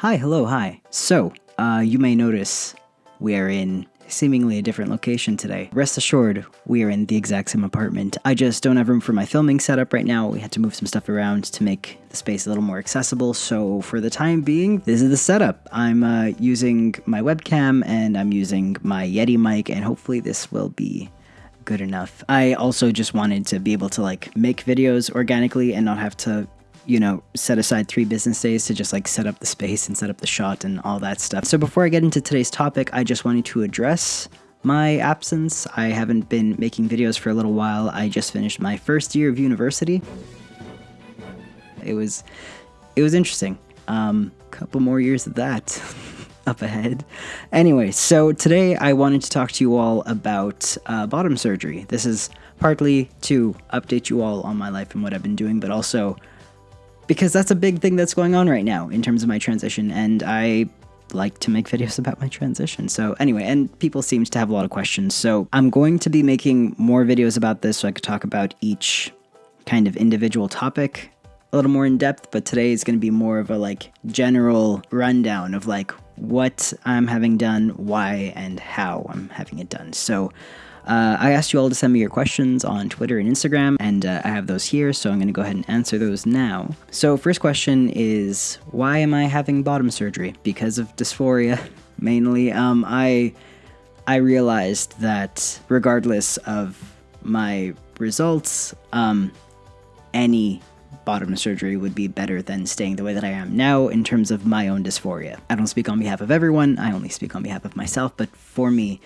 Hi, hello, hi. So, uh, you may notice we are in seemingly a different location today. Rest assured, we are in the exact same apartment. I just don't have room for my filming setup right now. We had to move some stuff around to make the space a little more accessible. So for the time being, this is the setup. I'm uh, using my webcam and I'm using my Yeti mic and hopefully this will be good enough. I also just wanted to be able to like make videos organically and not have to you know, set aside three business days to just like set up the space and set up the shot and all that stuff. So before I get into today's topic, I just wanted to address my absence. I haven't been making videos for a little while. I just finished my first year of university. It was it was interesting. Um couple more years of that up ahead. Anyway, so today I wanted to talk to you all about uh, bottom surgery. This is partly to update you all on my life and what I've been doing, but also because that's a big thing that's going on right now in terms of my transition, and I like to make videos about my transition. So anyway, and people seem to have a lot of questions. So I'm going to be making more videos about this so I could talk about each kind of individual topic a little more in depth, but today is going to be more of a like general rundown of like what I'm having done, why, and how I'm having it done. So uh, I asked you all to send me your questions on Twitter and Instagram, and uh, I have those here, so I'm going to go ahead and answer those now. So, first question is Why am I having bottom surgery? Because of dysphoria, mainly. Um, I, I realized that regardless of my results, um, any bottom surgery would be better than staying the way that I am now in terms of my own dysphoria. I don't speak on behalf of everyone, I only speak on behalf of myself, but for me,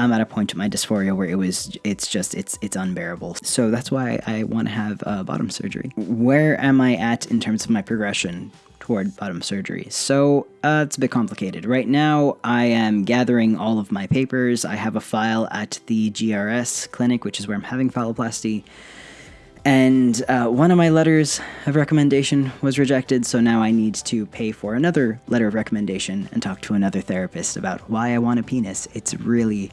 I'm at a point in my dysphoria where it was it's just it's it's unbearable. So that's why I want to have uh, bottom surgery. Where am I at in terms of my progression toward bottom surgery? So uh, it's a bit complicated. Right now, I am gathering all of my papers. I have a file at the GRS clinic, which is where I'm having phalloplasty. And uh, one of my letters of recommendation was rejected, so now I need to pay for another letter of recommendation and talk to another therapist about why I want a penis. It's really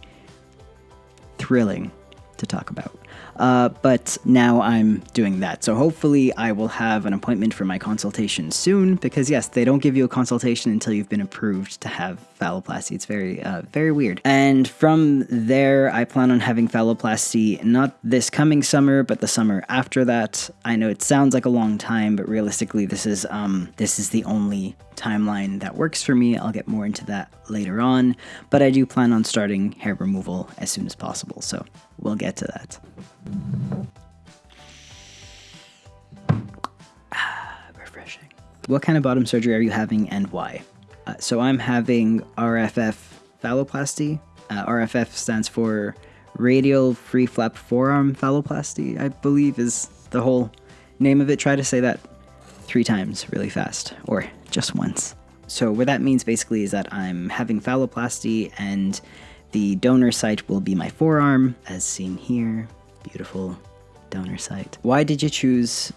thrilling to talk about. Uh, but now I'm doing that. So hopefully I will have an appointment for my consultation soon because yes, they don't give you a consultation until you've been approved to have phalloplasty. It's very, uh, very weird. And from there, I plan on having phalloplasty not this coming summer, but the summer after that. I know it sounds like a long time, but realistically, this is um, this is the only timeline that works for me. I'll get more into that later on, but I do plan on starting hair removal as soon as possible. So we'll get to that. Ah, refreshing. What kind of bottom surgery are you having and why? Uh, so I'm having RFF phalloplasty. Uh, RFF stands for radial free flap forearm phalloplasty, I believe is the whole name of it. Try to say that three times really fast, or just once. So what that means basically is that I'm having phalloplasty and the donor site will be my forearm, as seen here. Beautiful donor site. Why did you choose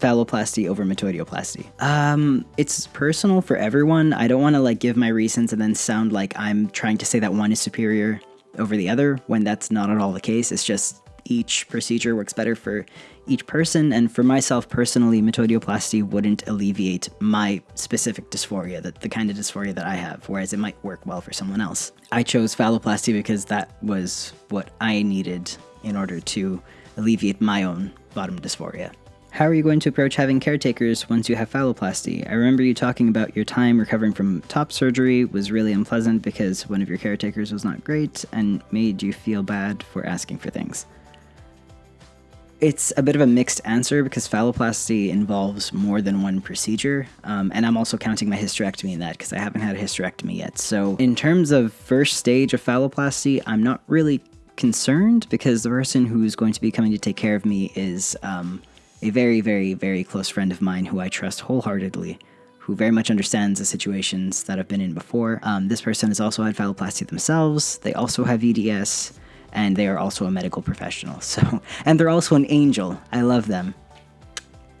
phalloplasty over metoidioplasty? Um, it's personal for everyone. I don't want to like give my reasons and then sound like I'm trying to say that one is superior over the other when that's not at all the case. It's just each procedure works better for each person, and for myself personally, metoidioplasty wouldn't alleviate my specific dysphoria, the, the kind of dysphoria that I have, whereas it might work well for someone else. I chose phalloplasty because that was what I needed in order to alleviate my own bottom dysphoria. How are you going to approach having caretakers once you have phalloplasty? I remember you talking about your time recovering from top surgery was really unpleasant because one of your caretakers was not great and made you feel bad for asking for things. It's a bit of a mixed answer because phalloplasty involves more than one procedure, um, and I'm also counting my hysterectomy in that because I haven't had a hysterectomy yet. So, in terms of first stage of phalloplasty, I'm not really concerned because the person who's going to be coming to take care of me is um, a very, very, very close friend of mine who I trust wholeheartedly who very much understands the situations that I've been in before. Um, this person has also had phalloplasty themselves. They also have EDS and they are also a medical professional. So, and they're also an angel. I love them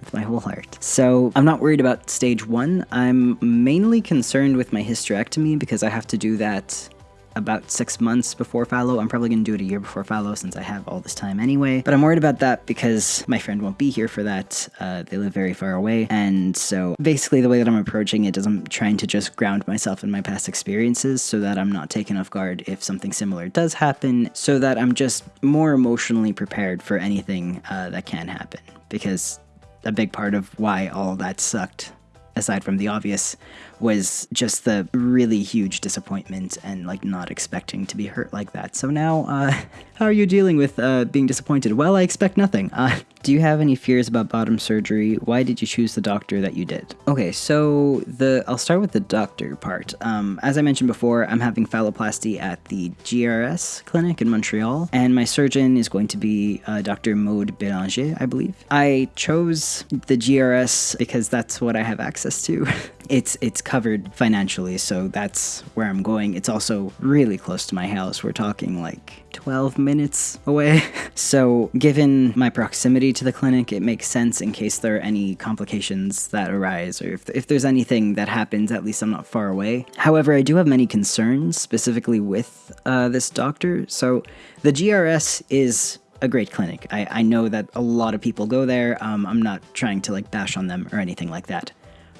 with my whole heart. So, I'm not worried about stage one. I'm mainly concerned with my hysterectomy because I have to do that about six months before phallo. I'm probably going to do it a year before phallo since I have all this time anyway. But I'm worried about that because my friend won't be here for that. Uh, they live very far away. And so basically, the way that I'm approaching it is I'm trying to just ground myself in my past experiences so that I'm not taken off guard if something similar does happen, so that I'm just more emotionally prepared for anything uh, that can happen. Because a big part of why all that sucked aside from the obvious, was just the really huge disappointment and like not expecting to be hurt like that. So now, uh, how are you dealing with uh, being disappointed? Well, I expect nothing. Uh, do you have any fears about bottom surgery? Why did you choose the doctor that you did? Okay, so the I'll start with the doctor part. Um, as I mentioned before, I'm having phalloplasty at the GRS clinic in Montreal, and my surgeon is going to be uh, Dr. Maude Bélanger, I believe. I chose the GRS because that's what I have access to. it's it's covered financially, so that's where I'm going. It's also really close to my house. We're talking like 12 minutes away. so, given my proximity to the clinic, it makes sense in case there are any complications that arise or if, if there's anything that happens, at least I'm not far away. However, I do have many concerns specifically with uh, this doctor. So, the GRS is a great clinic. I, I know that a lot of people go there. Um, I'm not trying to like bash on them or anything like that.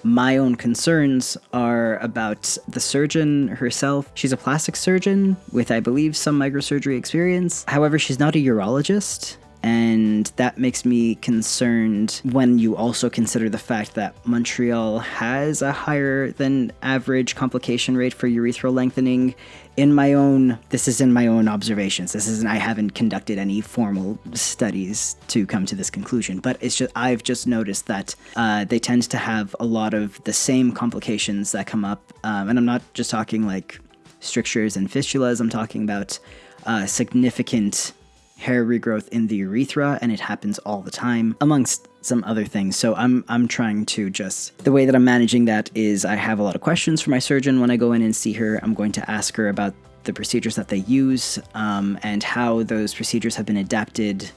My own concerns are about the surgeon herself. She's a plastic surgeon with, I believe, some microsurgery experience. However, she's not a urologist. And that makes me concerned when you also consider the fact that Montreal has a higher than average complication rate for urethral lengthening. In my own this is in my own observations. This isn't i haven't conducted any formal studies to come to this conclusion but it's just i've just noticed that uh, they tend to have a lot of the same complications that come up um, and i'm not just talking like strictures and fistulas i'm talking about uh, significant hair regrowth in the urethra and it happens all the time amongst some other things. So i'm i'm trying to just the way that i'm managing that is i have a lot of questions for my surgeon when i go in and see her. I'm going to ask her about the procedures that they use um, and how those procedures have been adapted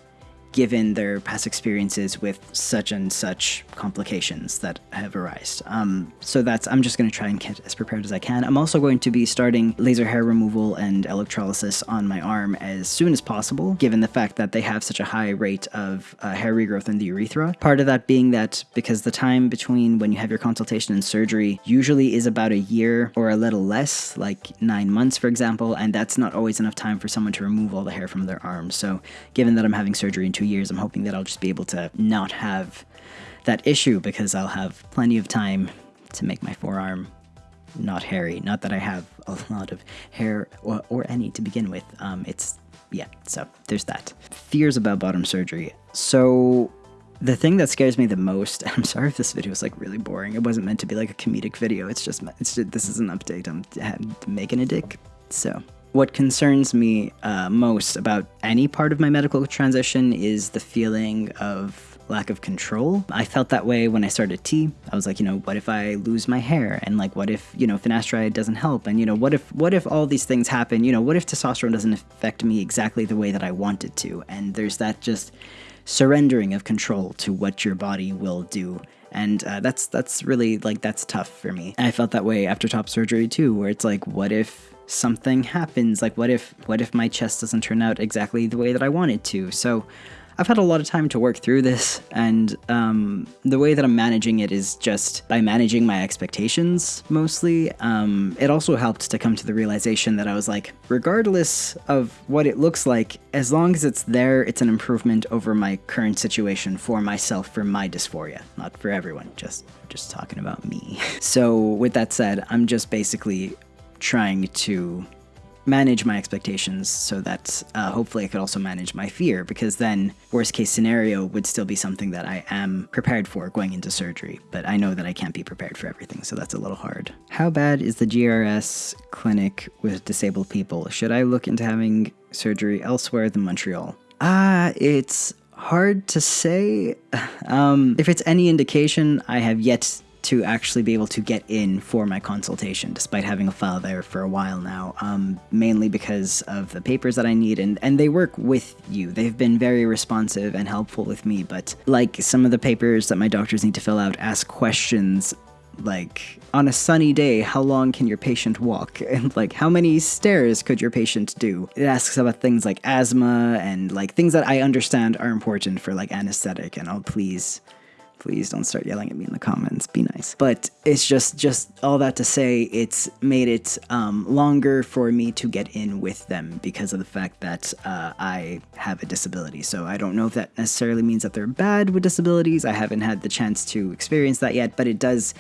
given their past experiences with such and such complications that have arisen. Um, so that's I'm just going to try and get as prepared as I can. I'm also going to be starting laser hair removal and electrolysis on my arm as soon as possible, given the fact that they have such a high rate of uh, hair regrowth in the urethra. Part of that being that because the time between when you have your consultation and surgery usually is about a year or a little less, like nine months, for example, and that's not always enough time for someone to remove all the hair from their arms. So given that I'm having surgery in two years, I'm hoping that I'll just be able to not have that issue because I'll have plenty of time to make my forearm not hairy. Not that I have a lot of hair or, or any to begin with. Um, it's, yeah, so there's that. Fears about bottom surgery. So the thing that scares me the most, I'm sorry if this video is like really boring. It wasn't meant to be like a comedic video. It's just, it's just, this is an update. I'm making a dick. So what concerns me uh, most about any part of my medical transition is the feeling of lack of control. I felt that way when I started T. I was like, you know, what if I lose my hair? And like, what if, you know, finasteride doesn't help? And, you know, what if, what if all these things happen? You know, what if testosterone doesn't affect me exactly the way that I want it to? And there's that just surrendering of control to what your body will do. And uh, that's that's really like that's tough for me. And I felt that way after top surgery too, where it's like, what if something happens? Like what if what if my chest doesn't turn out exactly the way that i want it to? So I've had a lot of time to work through this, and um, the way that I'm managing it is just by managing my expectations mostly. Um, it also helped to come to the realization that I was like, regardless of what it looks like, as long as it's there, it's an improvement over my current situation for myself, for my dysphoria, not for everyone, just just talking about me. so with that said, I'm just basically trying to manage my expectations so that uh, hopefully I could also manage my fear because then worst case scenario would still be something that I am prepared for going into surgery but I know that I can't be prepared for everything so that's a little hard. How bad is the GRS clinic with disabled people? Should I look into having surgery elsewhere than Montreal? Ah, uh, it's hard to say. Um, if it's any indication, I have yet to actually be able to get in for my consultation, despite having a file there for a while now, um, mainly because of the papers that I need, and, and they work with you. They've been very responsive and helpful with me, but like some of the papers that my doctors need to fill out ask questions Like, on a sunny day, how long can your patient walk? And, like, how many stairs could your patient do? It asks about things like asthma and, like, things that I understand are important for, like, anesthetic. And i'll please, please don't start yelling at me in the comments. Be nice. But it's just just all that to say it's made it um, longer for me to get in with them because of the fact that uh, i have a disability. So i don't know if that necessarily means that they're bad with disabilities. I haven't had the chance to experience that yet but it does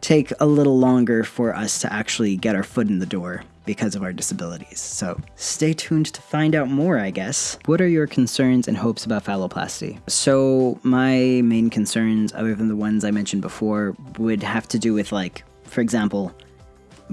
take a little longer for us to actually get our foot in the door because of our disabilities. So stay tuned to find out more, I guess. What are your concerns and hopes about phalloplasty? So, my main concerns, other than the ones I mentioned before, would have to do with, like, for example,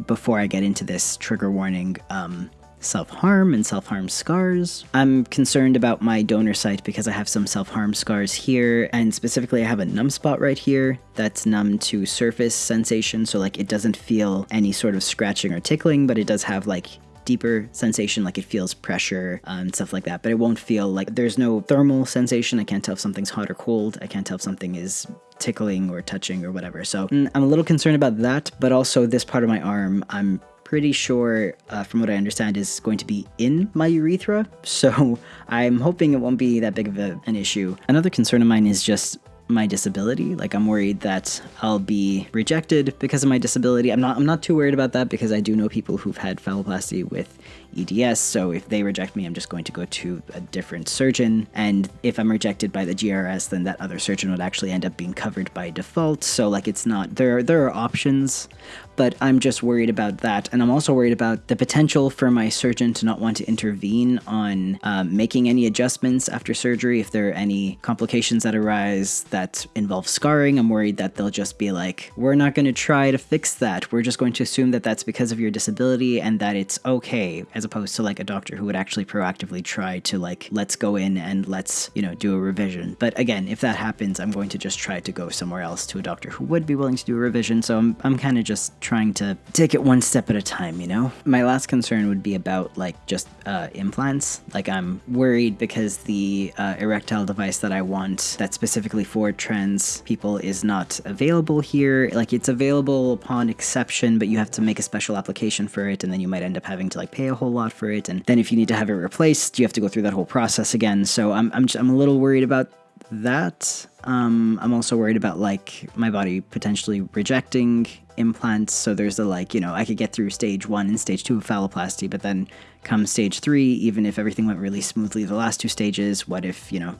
before I get into this trigger warning, um, self harm and self harm scars. I'm concerned about my donor site because I have some self harm scars here, and specifically, I have a numb spot right here that's numb to surface sensation, so like it doesn't feel any sort of scratching or tickling, but it does have like deeper sensation, like it feels pressure and um, stuff like that. But it won't feel like there's no thermal sensation. I can't tell if something's hot or cold. I can't tell if something is tickling or touching or whatever. So mm, I'm a little concerned about that. But also, this part of my arm, I'm pretty sure, uh, from what I understand, is going to be in my urethra. So I'm hoping it won't be that big of a, an issue. Another concern of mine is just my disability. Like I'm worried that I'll be rejected because of my disability. I'm not I'm not too worried about that because I do know people who've had phalloplasty with EDS, so if they reject me, I'm just going to go to a different surgeon. And if I'm rejected by the GRS, then that other surgeon would actually end up being covered by default. So like it's not there are, there are options, but I'm just worried about that. And I'm also worried about the potential for my surgeon to not want to intervene on um, making any adjustments after surgery if there are any complications that arise that involve scarring. I'm worried that they'll just be like, we're not going to try to fix that. We're just going to assume that that's because of your disability and that it's okay as opposed to like a doctor who would actually proactively try to like let's go in and let's you know do a revision. But again if that happens i'm going to just try to go somewhere else to a doctor who would be willing to do a revision. So i'm, I'm kind of just trying to take it one step at a time you know? My last concern would be about like just uh, implants. Like i'm worried because the uh, erectile device that i want that's specifically for trans people is not available here. Like it's available upon exception but you have to make a special application for it and then you might end up having to like pay a whole lot for it. And then if you need to have it replaced, you have to go through that whole process again. So I'm, I'm, just, I'm a little worried about that. Um, I'm also worried about like my body potentially rejecting implants. So there's the like, you know, I could get through stage one and stage two of phalloplasty, but then come stage three, even if everything went really smoothly the last two stages, what if, you know,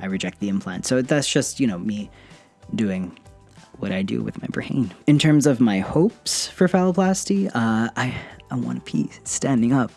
I reject the implant? So that's just, you know, me doing what I do with my brain. In terms of my hopes for phalloplasty, uh, I I want to pee standing up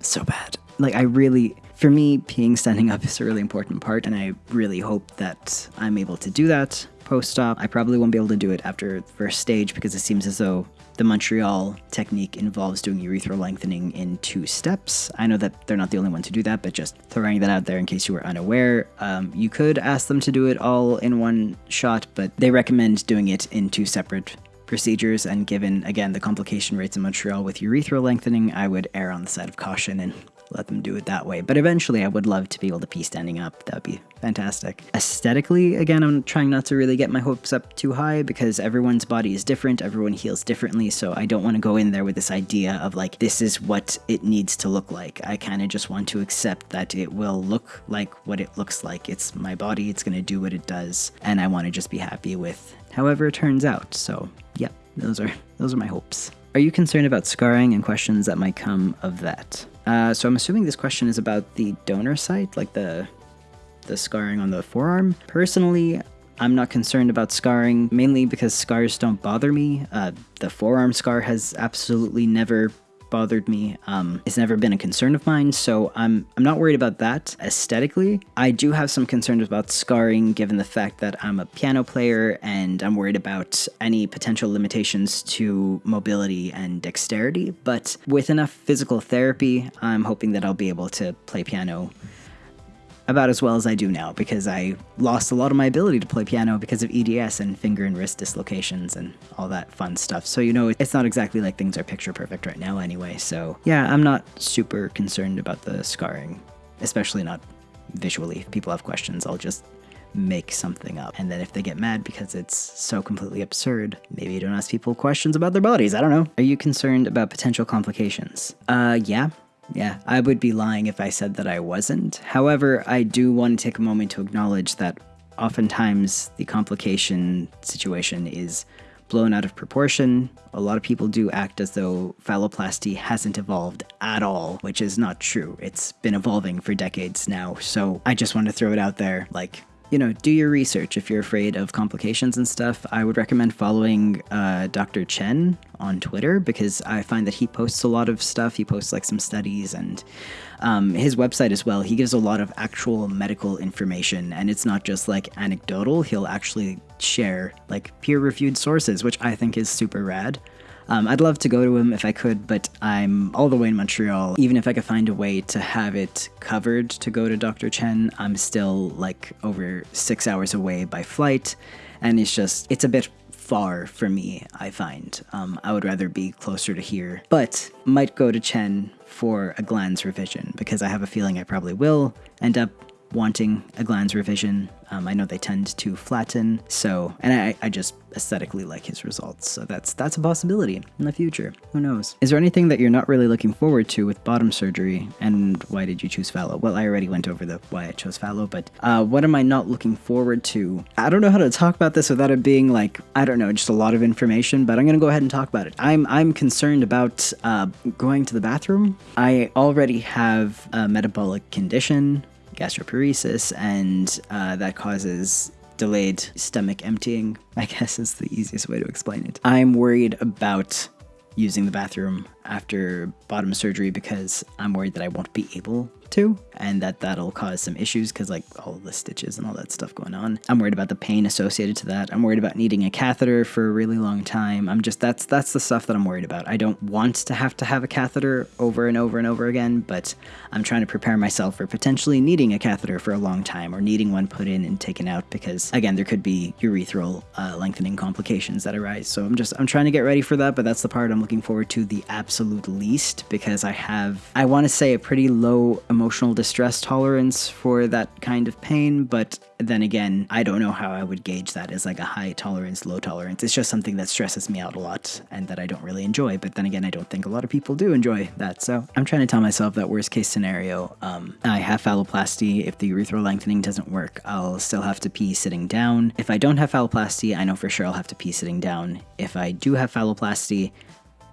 so bad. Like, I really, for me, peeing standing up is a really important part, and I really hope that I'm able to do that post op. I probably won't be able to do it after the first stage because it seems as though the Montreal technique involves doing urethral lengthening in two steps. I know that they're not the only one to do that, but just throwing that out there in case you were unaware. Um, you could ask them to do it all in one shot, but they recommend doing it in two separate procedures, and given, again, the complication rates in Montreal with urethral lengthening, I would err on the side of caution and let them do it that way. But eventually, I would love to be able to pee standing up. That would be fantastic. Aesthetically, again, I'm trying not to really get my hopes up too high because everyone's body is different, everyone heals differently, so I don't want to go in there with this idea of like, this is what it needs to look like. I kind of just want to accept that it will look like what it looks like. It's my body, it's going to do what it does, and I want to just be happy with however it turns out. So, yeah, those are those are my hopes. Are you concerned about scarring and questions that might come of that? Uh, so I'm assuming this question is about the donor site, like the the scarring on the forearm. Personally, I'm not concerned about scarring, mainly because scars don't bother me. Uh, the forearm scar has absolutely never bothered me. Um, it's never been a concern of mine, so I'm I'm not worried about that aesthetically. I do have some concerns about scarring, given the fact that I'm a piano player and I'm worried about any potential limitations to mobility and dexterity. But with enough physical therapy, I'm hoping that I'll be able to play piano about as well as I do now because I lost a lot of my ability to play piano because of EDS and finger and wrist dislocations and all that fun stuff. So, you know, it's not exactly like things are picture perfect right now anyway. So, yeah, I'm not super concerned about the scarring, especially not visually. If people have questions, I'll just make something up. And then if they get mad because it's so completely absurd, maybe you don't ask people questions about their bodies. I don't know. Are you concerned about potential complications? Uh, yeah. Yeah, I would be lying if I said that I wasn't. However, I do want to take a moment to acknowledge that oftentimes the complication situation is blown out of proportion. A lot of people do act as though phalloplasty hasn't evolved at all, which is not true. It's been evolving for decades now. So I just want to throw it out there like, you know, do your research if you're afraid of complications and stuff. I would recommend following uh, Dr. Chen on Twitter because I find that he posts a lot of stuff. He posts like some studies and um, his website as well. He gives a lot of actual medical information and it's not just like anecdotal. He'll actually share like peer reviewed sources, which I think is super rad. Um, I'd love to go to him if I could, but I'm all the way in Montreal. Even if I could find a way to have it covered to go to Dr. Chen, I'm still like over six hours away by flight, and it's just, it's a bit far for me, I find. Um, I would rather be closer to here, but might go to Chen for a glans revision because I have a feeling I probably will end up wanting a glans revision. Um, I know they tend to flatten, so and I, I just aesthetically like his results, so that's that's a possibility in the future. Who knows? Is there anything that you're not really looking forward to with bottom surgery, and why did you choose phallo? Well, I already went over the why I chose phallo, but uh, what am I not looking forward to? I don't know how to talk about this without it being like I don't know, just a lot of information. But I'm gonna go ahead and talk about it. I'm I'm concerned about uh, going to the bathroom. I already have a metabolic condition gastroparesis, and uh, that causes delayed stomach emptying, I guess is the easiest way to explain it. I'm worried about using the bathroom after bottom surgery because I'm worried that I won't be able to and that that'll cause some issues because like all the stitches and all that stuff going on. I'm worried about the pain associated to that. I'm worried about needing a catheter for a really long time. I'm just that's that's the stuff that i'm worried about. I don't want to have to have a catheter over and over and over again but i'm trying to prepare myself for potentially needing a catheter for a long time or needing one put in and taken out because again there could be urethral uh, lengthening complications that arise. So i'm just i'm trying to get ready for that but that's the part i'm looking forward to the absolute least because i have i want to say a pretty low emotional distress tolerance for that kind of pain, but then again, I don't know how I would gauge that as like a high tolerance, low tolerance. It's just something that stresses me out a lot and that I don't really enjoy. But then again, I don't think a lot of people do enjoy that. So I'm trying to tell myself that worst case scenario, um, I have phalloplasty. If the urethral lengthening doesn't work, I'll still have to pee sitting down. If I don't have phalloplasty, I know for sure I'll have to pee sitting down. If I do have phalloplasty,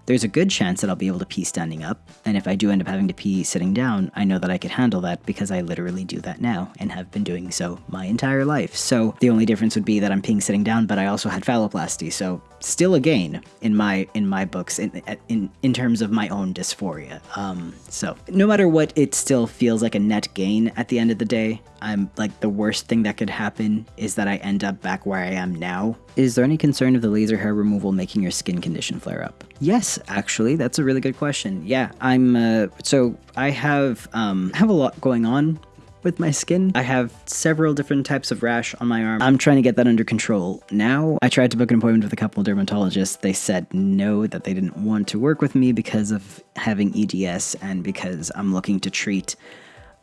there's a good chance that I'll be able to pee standing up, and if I do end up having to pee sitting down, I know that I could handle that because I literally do that now and have been doing so my entire life. So the only difference would be that I'm peeing sitting down, but I also had phalloplasty, so still a gain in my in my books in in in terms of my own dysphoria. Um, so no matter what, it still feels like a net gain at the end of the day. I'm like the worst thing that could happen is that I end up back where I am now. Is there any concern of the laser hair removal making your skin condition flare up? Yes, actually, that's a really good question. Yeah, I'm uh, so I have um, have a lot going on with my skin. I have several different types of rash on my arm. I'm trying to get that under control now. I tried to book an appointment with a couple dermatologists. They said no, that they didn't want to work with me because of having EDS and because I'm looking to treat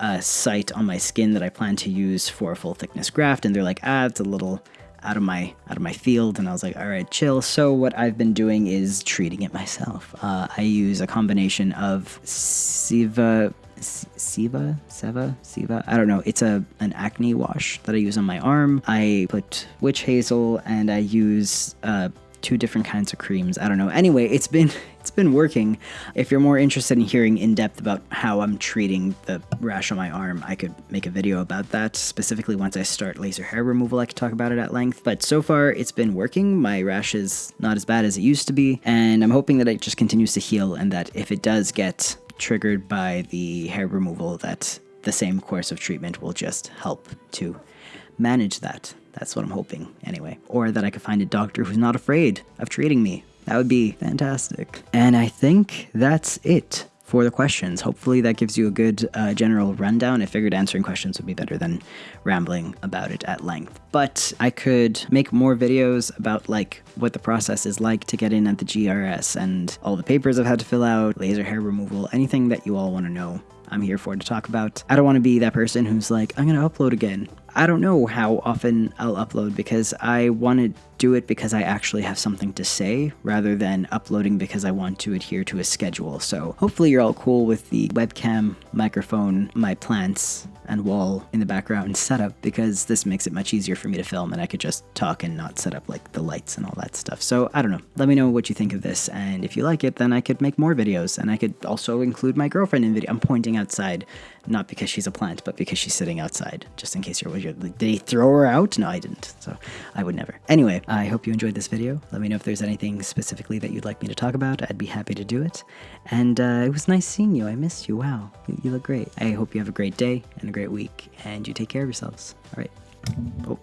a site on my skin that I plan to use for a full thickness graft, and they're like, ah, it's a little out of my out of my field and I was like all right chill so what I've been doing is treating it myself uh, I use a combination of Siva Siva Seva Siva I don't know it's a an acne wash that I use on my arm I put witch hazel and I use uh, two different kinds of creams. I don't know. Anyway, it's been it's been working. If you're more interested in hearing in depth about how I'm treating the rash on my arm, I could make a video about that. Specifically, once I start laser hair removal, I could talk about it at length. But so far, it's been working. My rash is not as bad as it used to be, and I'm hoping that it just continues to heal and that if it does get triggered by the hair removal, that the same course of treatment will just help to manage that. That's what I'm hoping, anyway. Or that I could find a doctor who's not afraid of treating me. That would be fantastic. And I think that's it for the questions. Hopefully, that gives you a good uh, general rundown. I figured answering questions would be better than rambling about it at length. But I could make more videos about like what the process is like to get in at the GRS and all the papers I've had to fill out, laser hair removal, anything that you all want to know. I'm here for to talk about. I don't want to be that person who's like, I'm going to upload again. I don't know how often I'll upload because I want to do it because I actually have something to say rather than uploading because I want to adhere to a schedule. So hopefully you're all cool with the webcam, microphone, my plants, and wall in the background setup because this makes it much easier for me to film and I could just talk and not set up like the lights and all that stuff. So I don't know. Let me know what you think of this and if you like it then I could make more videos and I could also include my girlfriend in video. I'm pointing outside not because she's a plant but because she's sitting outside just in case you're, you're did he throw her out? No, I didn't. So I would never. Anyway, I hope you enjoyed this video. Let me know if there's anything specifically that you'd like me to talk about. I'd be happy to do it. And uh, it was nice seeing you. I missed you. Wow, you, you look great. I hope you have a great day and a great week, and you take care of yourselves. All right. Oh.